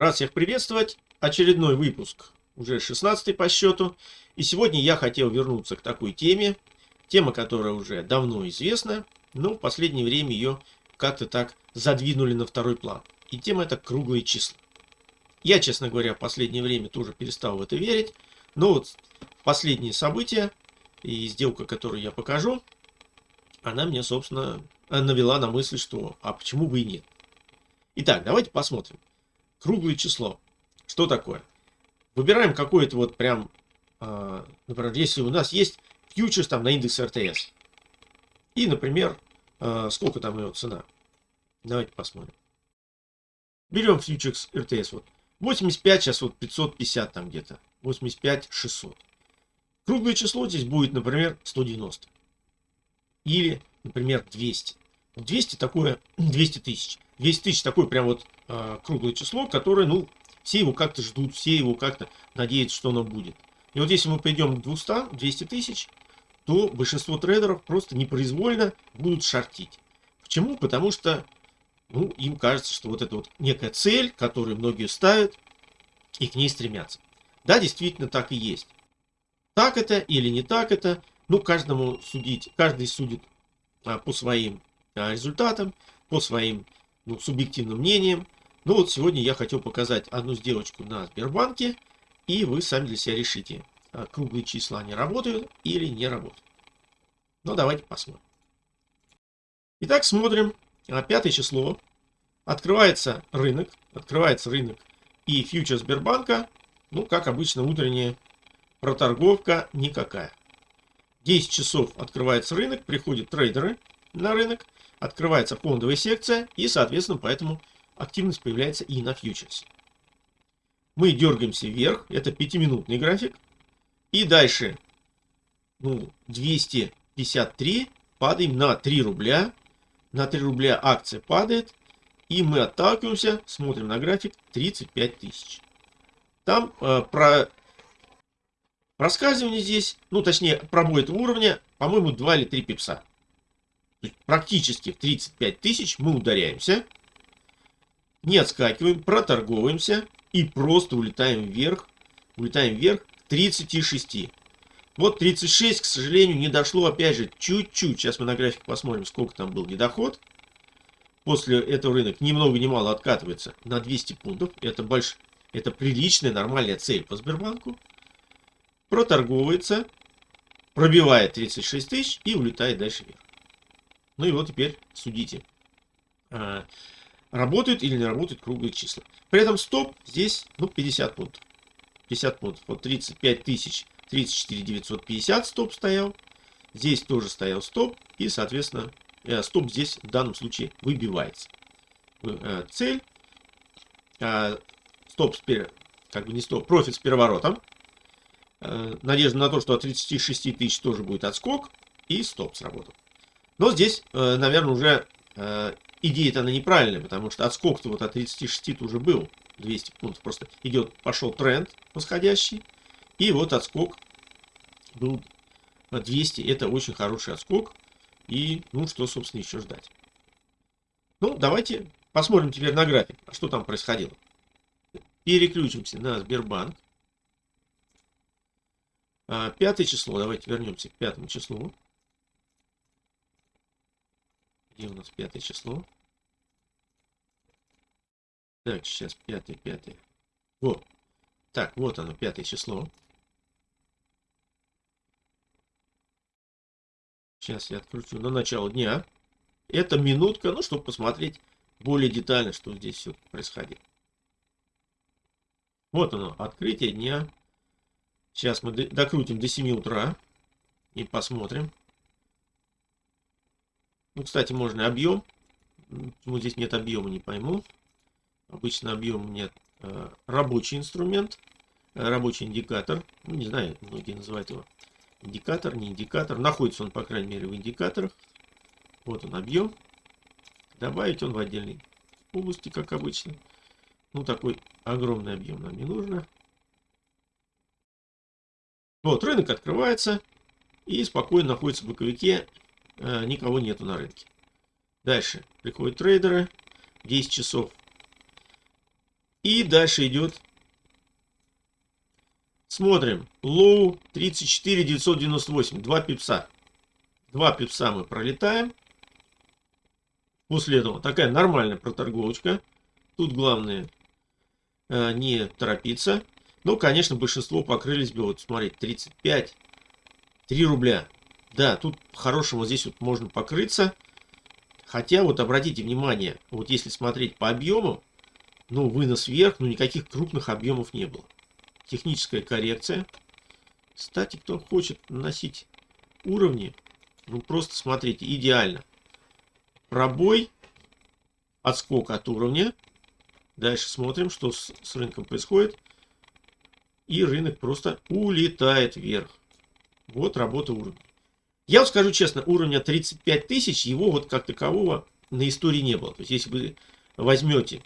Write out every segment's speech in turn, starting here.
Рад всех приветствовать. Очередной выпуск, уже 16 по счету. И сегодня я хотел вернуться к такой теме. Тема, которая уже давно известна, но в последнее время ее как-то так задвинули на второй план. И тема это круглые числа. Я, честно говоря, в последнее время тоже перестал в это верить. Но вот последние события и сделка, которую я покажу, она мне, собственно, навела на мысль, что а почему бы и нет. Итак, давайте посмотрим круглое число. Что такое? Выбираем какое-то вот прям, э, например, если у нас есть фьючерс там на индекс РТС. И, например, э, сколько там его цена. Давайте посмотрим. Берем фьючерс РТС. Вот 85, сейчас вот 550 там где-то. 85, 600. Круглое число здесь будет, например, 190. Или, например, 200. 200 такое, 200 тысяч. 200 тысяч такое прям вот э, круглое число, которое, ну, все его как-то ждут, все его как-то надеются, что оно будет. И вот если мы пойдем к 200, 200 тысяч, то большинство трейдеров просто непроизвольно будут шортить. Почему? Потому что ну, им кажется, что вот это вот некая цель, которую многие ставят и к ней стремятся. Да, действительно так и есть. Так это или не так это, ну, каждому судить, каждый судит а, по своим результатам, по своим ну, субъективным мнениям. Ну вот сегодня я хотел показать одну сделочку на Сбербанке, и вы сами для себя решите, а, круглые числа они работают или не работают. Ну давайте посмотрим. Итак, смотрим. А, пятое число. Открывается рынок. Открывается рынок и фьючер Сбербанка. Ну, как обычно, утренняя проторговка никакая. 10 часов открывается рынок, приходят трейдеры на рынок открывается фондовая секция и, соответственно, поэтому активность появляется и на фьючерсе. Мы дергаемся вверх, это 5-минутный график. И дальше ну, 253 падаем на 3 рубля. На 3 рубля акция падает. И мы отталкиваемся, смотрим на график 35 тысяч. Там э, про проскальзывание здесь, ну точнее пробой этого уровня, по-моему 2 или 3 пипса практически в 35 тысяч мы ударяемся, не отскакиваем, проторговываемся и просто улетаем вверх, улетаем вверх к 36. Вот 36, к сожалению, не дошло, опять же, чуть-чуть. Сейчас мы на график посмотрим, сколько там был недоход. После этого рынок ни много ни откатывается на 200 пунктов. Это, больш... это приличная, нормальная цель по Сбербанку. Проторговывается, пробивает 36 тысяч и улетает дальше вверх. Ну и вот теперь судите. А, работают или не работают круглые числа. При этом стоп здесь ну, 50 пунктов. 50 пунктов. Вот 35 тысяч 34 950 стоп стоял. Здесь тоже стоял стоп. И, соответственно, э, стоп здесь в данном случае выбивается. Э, цель. А, стоп с как бы не стоп, профит с переворотом. Э, надежда на то, что от 36 тысяч тоже будет отскок. И стоп сработал. Но здесь, э, наверное, уже э, идея-то она неправильная, потому что отскок-то вот от 36 уже был 200 пунктов. Просто идет, пошел тренд восходящий. И вот отскок был 200. Это очень хороший отскок. И, ну, что, собственно, еще ждать. Ну, давайте посмотрим теперь на график, а что там происходило. Переключимся на Сбербанк. А, пятое число, давайте вернемся к пятому числу. Где у нас пятое число? Так, сейчас пятое, пятое. Вот. Так, вот оно, пятое число. Сейчас я откручу на начало дня. Это минутка, ну, чтобы посмотреть более детально, что здесь все происходит. Вот оно, открытие дня. Сейчас мы докрутим до 7 утра и посмотрим. Ну, кстати, можно объем. Почему здесь нет объема, не пойму. Обычно объем нет. Э, рабочий инструмент, э, рабочий индикатор. Ну, не знаю, многие называют его индикатор, не индикатор. Находится он, по крайней мере, в индикаторах. Вот он объем. Добавить он в отдельной области, как обычно. Ну, такой огромный объем нам не нужно. Вот, рынок открывается и спокойно находится в боковике Э, никого нету на рынке. Дальше приходят трейдеры, 10 часов. И дальше идет. Смотрим. Лоу 34 998. Два пипса. Два пипса мы пролетаем. После этого такая нормальная проторговочка. Тут главное э, не торопиться. Ну, конечно, большинство покрылись бы, вот смотрите, 35, 3 рубля. Да, тут по-хорошему здесь вот можно покрыться. Хотя вот обратите внимание, вот если смотреть по объему, ну, вынос вверх, ну, никаких крупных объемов не было. Техническая коррекция. Кстати, кто хочет наносить уровни, ну, просто смотрите, идеально. Пробой, отскок от уровня. Дальше смотрим, что с, с рынком происходит. И рынок просто улетает вверх. Вот работа уровня. Я вот скажу честно, уровня 35 тысяч, его вот как такового на истории не было. То есть, если вы возьмете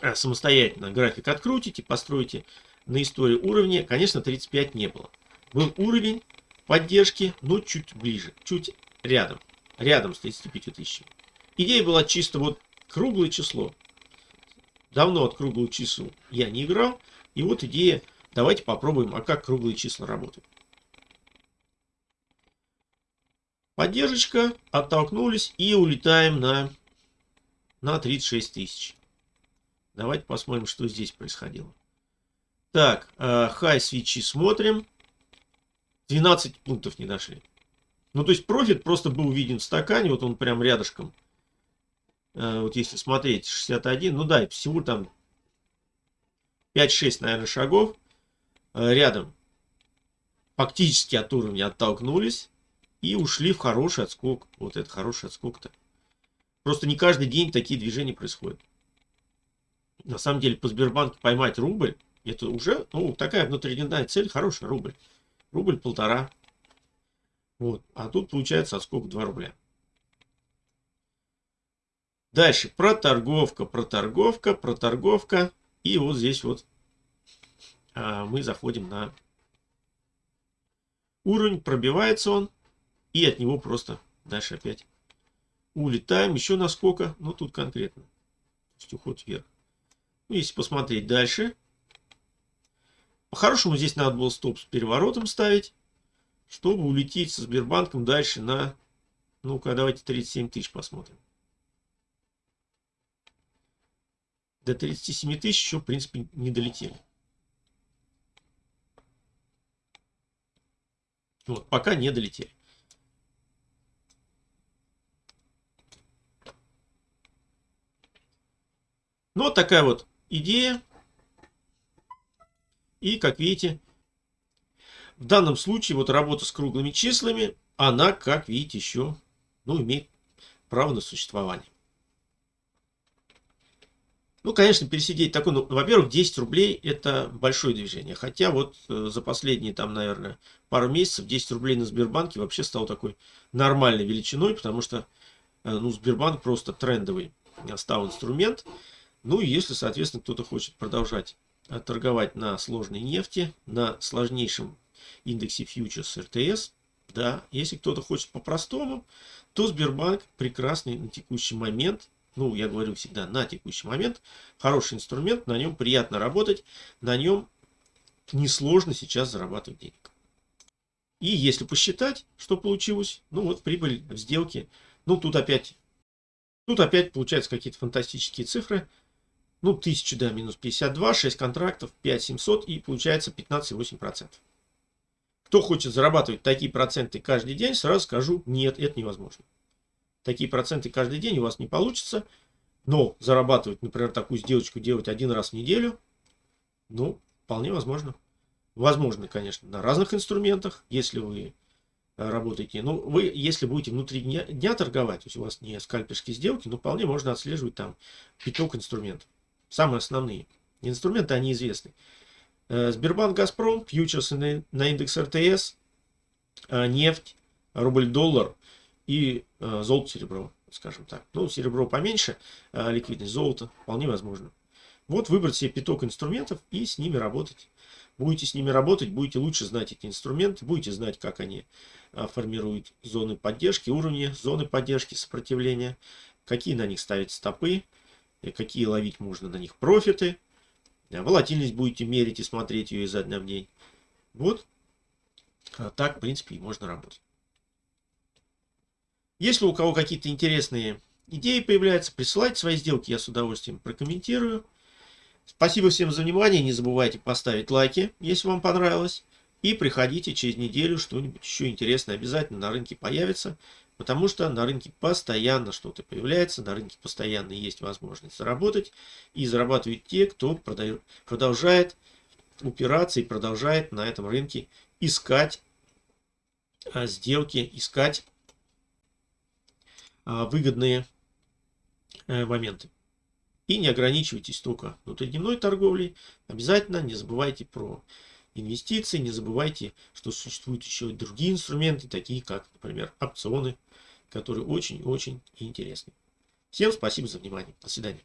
а, самостоятельно график открутите, построите на истории уровня, конечно, 35 не было. Был уровень поддержки, но чуть ближе, чуть рядом. Рядом с 35 тысячами. Идея была чисто вот круглое число. Давно от круглого числа я не играл. И вот идея, давайте попробуем, а как круглые числа работают. Поддержка, оттолкнулись и улетаем на, на 36 тысяч. Давайте посмотрим, что здесь происходило. Так, хай э, свечи смотрим. 12 пунктов не дошли. Ну, то есть профит просто был виден в стакане, вот он прям рядышком. Э, вот если смотреть, 61, ну да, всего там 5-6, наверное, шагов э, рядом. Фактически от уровня оттолкнулись. И ушли в хороший отскок. Вот это хороший отскок-то. Просто не каждый день такие движения происходят. На самом деле по Сбербанку поймать рубль, это уже ну, такая внутридневная цель, хороший рубль. Рубль полтора. Вот. А тут получается отскок 2 рубля. Дальше проторговка, проторговка, проторговка. И вот здесь вот а, мы заходим на уровень, пробивается он. И от него просто дальше опять улетаем. Еще насколько? Ну, тут конкретно. То есть уход вверх. Ну, если посмотреть дальше. По-хорошему здесь надо было стоп с переворотом ставить. Чтобы улететь со Сбербанком дальше на... Ну-ка, давайте 37 тысяч посмотрим. До 37 тысяч еще, в принципе, не долетели. Вот, пока не долетели. Ну, вот такая вот идея. И, как видите, в данном случае вот работа с круглыми числами, она, как видите, еще ну, имеет право на существование. Ну, конечно, пересидеть такой, ну, во-первых, 10 рублей это большое движение. Хотя вот э, за последние, там, наверное, пару месяцев 10 рублей на Сбербанке вообще стал такой нормальной величиной, потому что, э, ну, Сбербанк просто трендовый стал инструмент. Ну и если, соответственно, кто-то хочет продолжать э, торговать на сложной нефти, на сложнейшем индексе фьючерс РТС, да, если кто-то хочет по-простому, то Сбербанк прекрасный на текущий момент, ну, я говорю всегда на текущий момент, хороший инструмент, на нем приятно работать, на нем несложно сейчас зарабатывать денег. И если посчитать, что получилось, ну вот прибыль в сделке, ну тут опять, тут опять получаются какие-то фантастические цифры, ну, 1000, да, минус 52, 6 контрактов, 5700 и получается 15,8%. Кто хочет зарабатывать такие проценты каждый день, сразу скажу, нет, это невозможно. Такие проценты каждый день у вас не получится, но зарабатывать, например, такую сделочку делать один раз в неделю, ну, вполне возможно. Возможно, конечно, на разных инструментах, если вы э, работаете. Ну, вы, если будете внутри дня, дня торговать, то есть у вас не скальперские сделки, но вполне можно отслеживать там пяток инструментов. Самые основные. Инструменты, они известны. Э, Сбербанк, Газпром, фьючерсы на индекс РТС, э, нефть, рубль-доллар и э, золото-серебро, скажем так. Ну, серебро поменьше, ликвидность золота вполне возможно. Вот выбрать себе пяток инструментов и с ними работать. Будете с ними работать, будете лучше знать эти инструменты, будете знать, как они формируют зоны поддержки, уровни зоны поддержки, сопротивления, какие на них ставить стопы, какие ловить можно на них профиты. волатильность будете мерить и смотреть ее изо дня в день. Вот а так, в принципе, и можно работать. Если у кого какие-то интересные идеи появляются, присылайте свои сделки, я с удовольствием прокомментирую. Спасибо всем за внимание, не забывайте поставить лайки, если вам понравилось. И приходите через неделю, что-нибудь еще интересное обязательно на рынке появится. Потому что на рынке постоянно что-то появляется, на рынке постоянно есть возможность заработать. И зарабатывают те, кто продает, продолжает упираться и продолжает на этом рынке искать а, сделки, искать а, выгодные э, моменты. И не ограничивайтесь только внутридневной торговлей. Обязательно не забывайте про инвестиции, не забывайте, что существуют еще и другие инструменты, такие как, например, опционы, которые очень-очень интересны. Всем спасибо за внимание. До свидания.